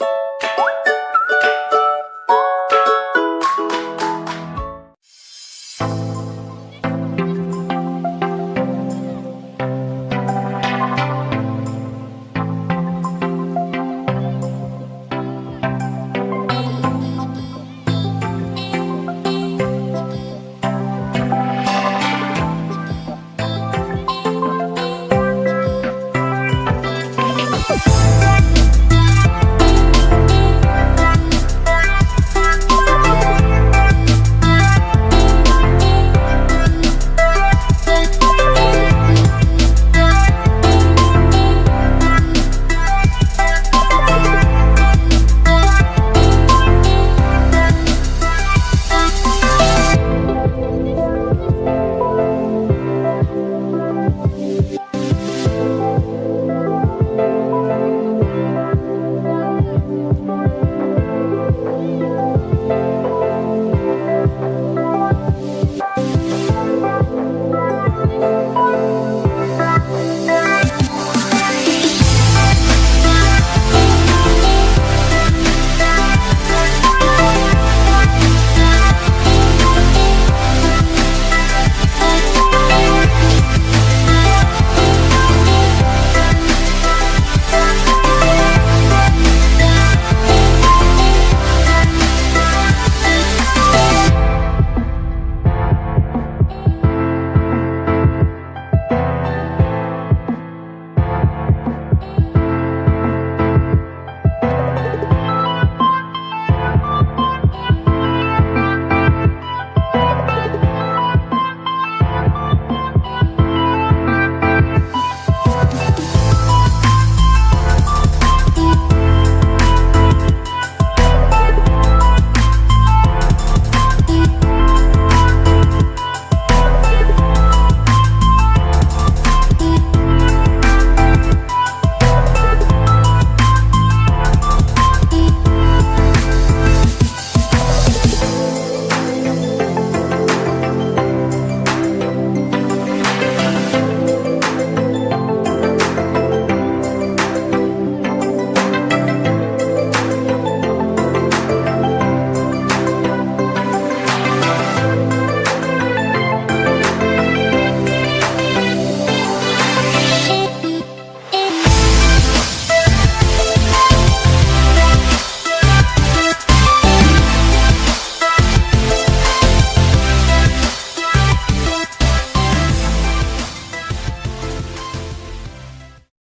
you